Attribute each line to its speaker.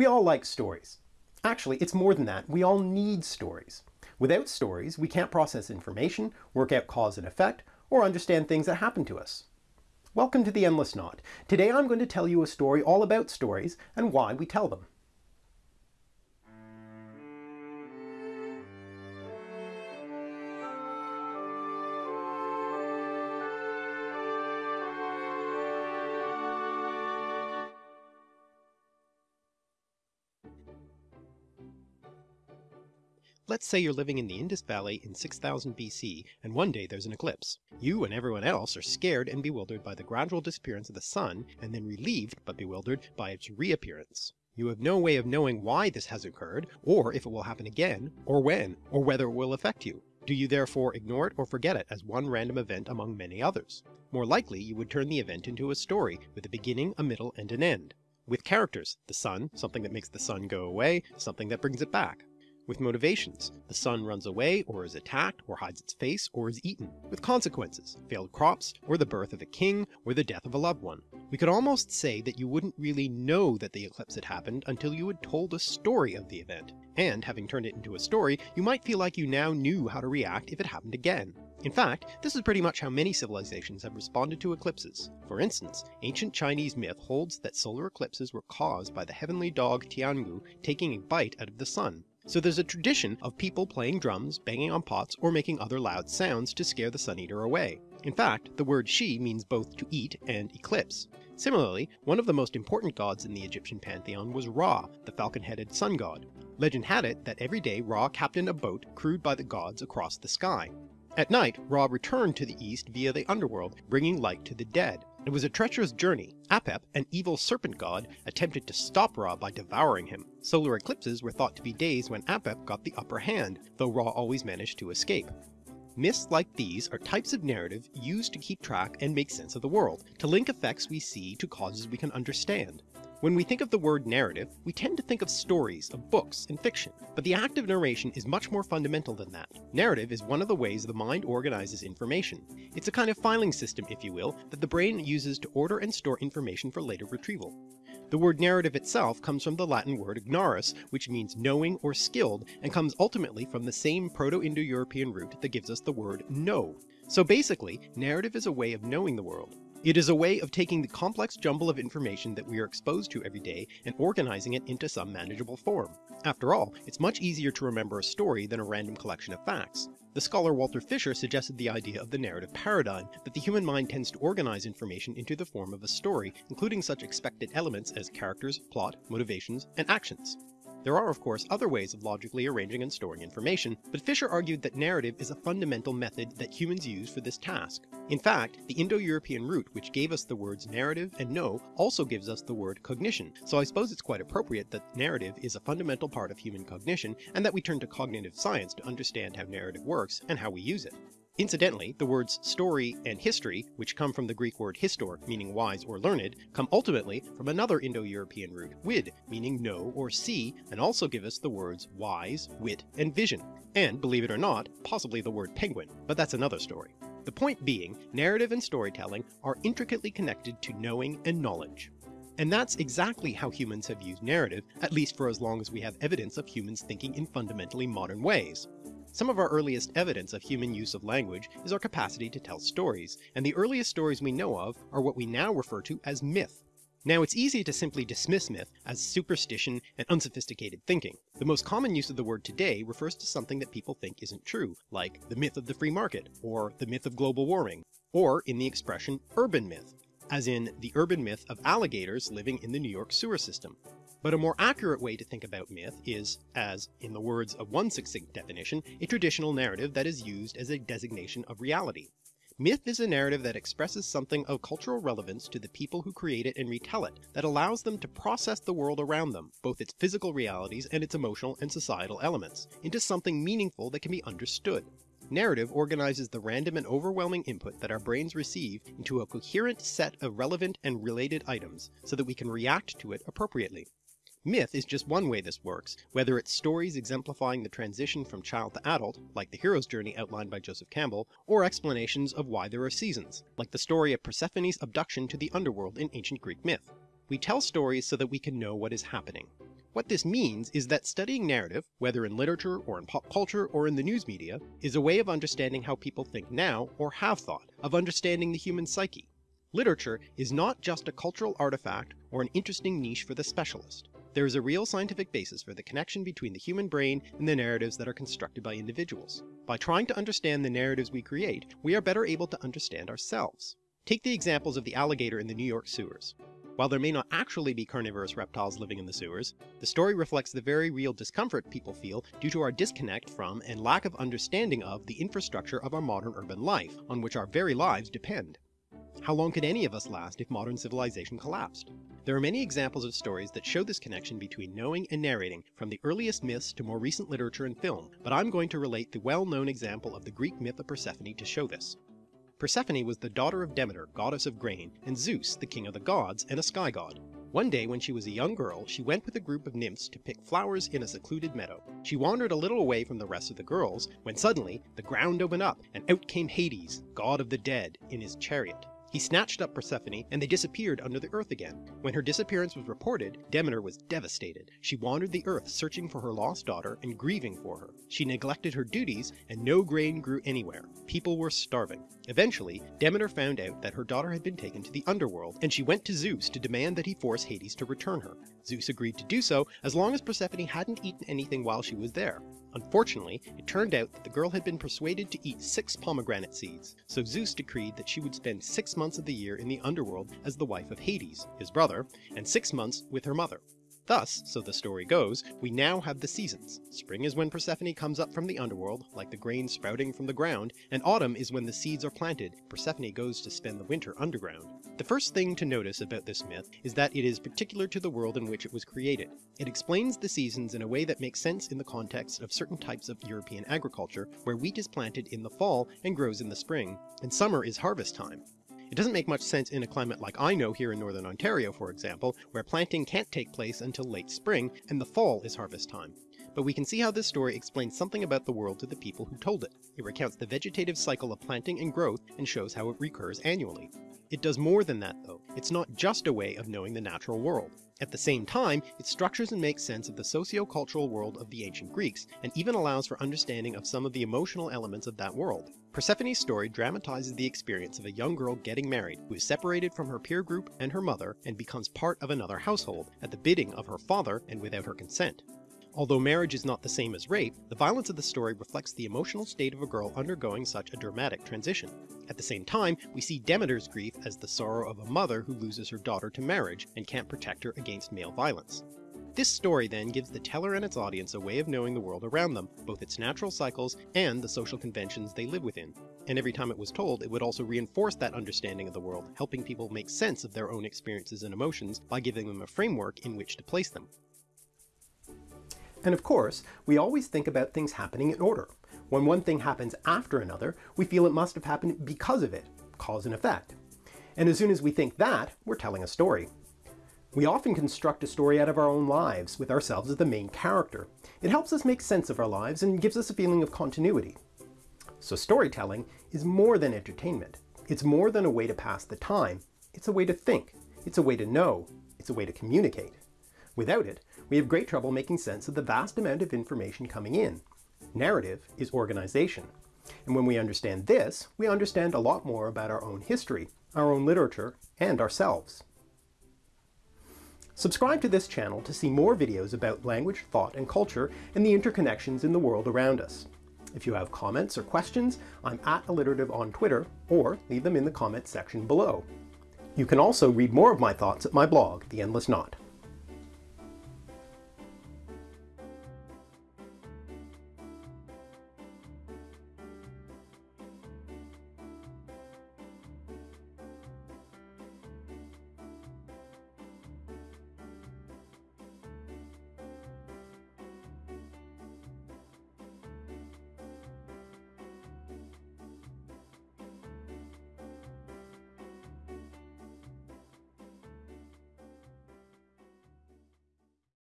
Speaker 1: We all like stories. Actually, it's more than that. We all need stories. Without stories, we can't process information, work out cause and effect, or understand things that happen to us. Welcome to The Endless Knot. Today I'm going to tell you a story all about stories and why we tell them. Let's say you're living in the Indus Valley in 6000 BC, and one day there's an eclipse. You and everyone else are scared and bewildered by the gradual disappearance of the sun, and then relieved but bewildered by its reappearance. You have no way of knowing why this has occurred, or if it will happen again, or when, or whether it will affect you. Do you therefore ignore it or forget it as one random event among many others? More likely you would turn the event into a story with a beginning, a middle, and an end. With characters, the sun, something that makes the sun go away, something that brings it back with motivations. The sun runs away, or is attacked, or hides its face, or is eaten. With consequences, failed crops, or the birth of a king, or the death of a loved one. We could almost say that you wouldn't really know that the eclipse had happened until you had told a story of the event. And having turned it into a story, you might feel like you now knew how to react if it happened again. In fact, this is pretty much how many civilizations have responded to eclipses. For instance, ancient Chinese myth holds that solar eclipses were caused by the heavenly dog Tiangou taking a bite out of the sun, so there's a tradition of people playing drums, banging on pots, or making other loud sounds to scare the Sun Eater away. In fact, the word shi means both to eat and eclipse. Similarly, one of the most important gods in the Egyptian pantheon was Ra, the falcon-headed sun god. Legend had it that every day Ra captained a boat crewed by the gods across the sky. At night, Ra returned to the east via the underworld, bringing light to the dead. It was a treacherous journey. Apep, an evil serpent god, attempted to stop Ra by devouring him. Solar eclipses were thought to be days when Apep got the upper hand, though Ra always managed to escape. Myths like these are types of narrative used to keep track and make sense of the world, to link effects we see to causes we can understand. When we think of the word narrative, we tend to think of stories, of books, and fiction, but the act of narration is much more fundamental than that. Narrative is one of the ways the mind organizes information. It's a kind of filing system, if you will, that the brain uses to order and store information for later retrieval. The word narrative itself comes from the Latin word ignarus, which means knowing or skilled, and comes ultimately from the same Proto-Indo-European root that gives us the word know. So basically, narrative is a way of knowing the world. It is a way of taking the complex jumble of information that we are exposed to every day and organizing it into some manageable form. After all, it's much easier to remember a story than a random collection of facts. The scholar Walter Fisher suggested the idea of the narrative paradigm, that the human mind tends to organize information into the form of a story, including such expected elements as characters, plot, motivations, and actions. There are of course other ways of logically arranging and storing information, but Fisher argued that narrative is a fundamental method that humans use for this task. In fact, the Indo-European root which gave us the words narrative and know also gives us the word cognition, so I suppose it's quite appropriate that narrative is a fundamental part of human cognition and that we turn to cognitive science to understand how narrative works and how we use it. Incidentally, the words story and history, which come from the Greek word histor, meaning wise or learned, come ultimately from another Indo-European root, wid, meaning know or see, and also give us the words wise, wit, and vision, and believe it or not, possibly the word penguin, but that's another story. The point being, narrative and storytelling are intricately connected to knowing and knowledge. And that's exactly how humans have used narrative, at least for as long as we have evidence of humans thinking in fundamentally modern ways. Some of our earliest evidence of human use of language is our capacity to tell stories, and the earliest stories we know of are what we now refer to as myth. Now it's easy to simply dismiss myth as superstition and unsophisticated thinking. The most common use of the word today refers to something that people think isn't true, like the myth of the free market, or the myth of global warming, or in the expression urban myth, as in the urban myth of alligators living in the New York sewer system. But a more accurate way to think about myth is as, in the words of one succinct definition, a traditional narrative that is used as a designation of reality. Myth is a narrative that expresses something of cultural relevance to the people who create it and retell it, that allows them to process the world around them, both its physical realities and its emotional and societal elements, into something meaningful that can be understood. Narrative organizes the random and overwhelming input that our brains receive into a coherent set of relevant and related items, so that we can react to it appropriately. Myth is just one way this works, whether it's stories exemplifying the transition from child to adult, like the hero's journey outlined by Joseph Campbell, or explanations of why there are seasons, like the story of Persephone's abduction to the underworld in ancient Greek myth. We tell stories so that we can know what is happening. What this means is that studying narrative, whether in literature or in pop culture or in the news media, is a way of understanding how people think now or have thought, of understanding the human psyche. Literature is not just a cultural artifact or an interesting niche for the specialist. There is a real scientific basis for the connection between the human brain and the narratives that are constructed by individuals. By trying to understand the narratives we create, we are better able to understand ourselves. Take the examples of the alligator in the New York sewers. While there may not actually be carnivorous reptiles living in the sewers, the story reflects the very real discomfort people feel due to our disconnect from and lack of understanding of the infrastructure of our modern urban life, on which our very lives depend. How long could any of us last if modern civilization collapsed? There are many examples of stories that show this connection between knowing and narrating, from the earliest myths to more recent literature and film, but I'm going to relate the well-known example of the Greek myth of Persephone to show this. Persephone was the daughter of Demeter, goddess of grain, and Zeus, the king of the gods, and a sky god. One day when she was a young girl, she went with a group of nymphs to pick flowers in a secluded meadow. She wandered a little away from the rest of the girls, when suddenly the ground opened up, and out came Hades, god of the dead, in his chariot. He snatched up Persephone, and they disappeared under the earth again. When her disappearance was reported, Demeter was devastated. She wandered the earth searching for her lost daughter and grieving for her. She neglected her duties, and no grain grew anywhere. People were starving. Eventually, Demeter found out that her daughter had been taken to the underworld, and she went to Zeus to demand that he force Hades to return her. Zeus agreed to do so as long as Persephone hadn't eaten anything while she was there. Unfortunately, it turned out that the girl had been persuaded to eat six pomegranate seeds, so Zeus decreed that she would spend six months of the year in the underworld as the wife of Hades, his brother, and six months with her mother. Thus, so the story goes, we now have the seasons. Spring is when Persephone comes up from the underworld, like the grain sprouting from the ground, and autumn is when the seeds are planted, Persephone goes to spend the winter underground. The first thing to notice about this myth is that it is particular to the world in which it was created. It explains the seasons in a way that makes sense in the context of certain types of European agriculture, where wheat is planted in the fall and grows in the spring, and summer is harvest time. It doesn't make much sense in a climate like I know here in northern Ontario for example, where planting can't take place until late spring and the fall is harvest time. But we can see how this story explains something about the world to the people who told it. It recounts the vegetative cycle of planting and growth and shows how it recurs annually. It does more than that though. It's not just a way of knowing the natural world. At the same time, it structures and makes sense of the socio-cultural world of the ancient Greeks, and even allows for understanding of some of the emotional elements of that world. Persephone's story dramatizes the experience of a young girl getting married, who is separated from her peer group and her mother, and becomes part of another household, at the bidding of her father and without her consent. Although marriage is not the same as rape, the violence of the story reflects the emotional state of a girl undergoing such a dramatic transition. At the same time, we see Demeter's grief as the sorrow of a mother who loses her daughter to marriage and can't protect her against male violence. This story then gives the teller and its audience a way of knowing the world around them, both its natural cycles and the social conventions they live within. And every time it was told, it would also reinforce that understanding of the world, helping people make sense of their own experiences and emotions by giving them a framework in which to place them. And of course, we always think about things happening in order. When one thing happens after another, we feel it must have happened because of it, cause and effect. And as soon as we think that, we're telling a story. We often construct a story out of our own lives, with ourselves as the main character. It helps us make sense of our lives and gives us a feeling of continuity. So storytelling is more than entertainment. It's more than a way to pass the time. It's a way to think. It's a way to know. It's a way to communicate. Without it, we have great trouble making sense of the vast amount of information coming in. Narrative is organization. And when we understand this, we understand a lot more about our own history, our own literature, and ourselves. Subscribe to this channel to see more videos about language, thought, and culture, and the interconnections in the world around us. If you have comments or questions, I'm at alliterative on Twitter, or leave them in the comments section below. You can also read more of my thoughts at my blog, The Endless Knot.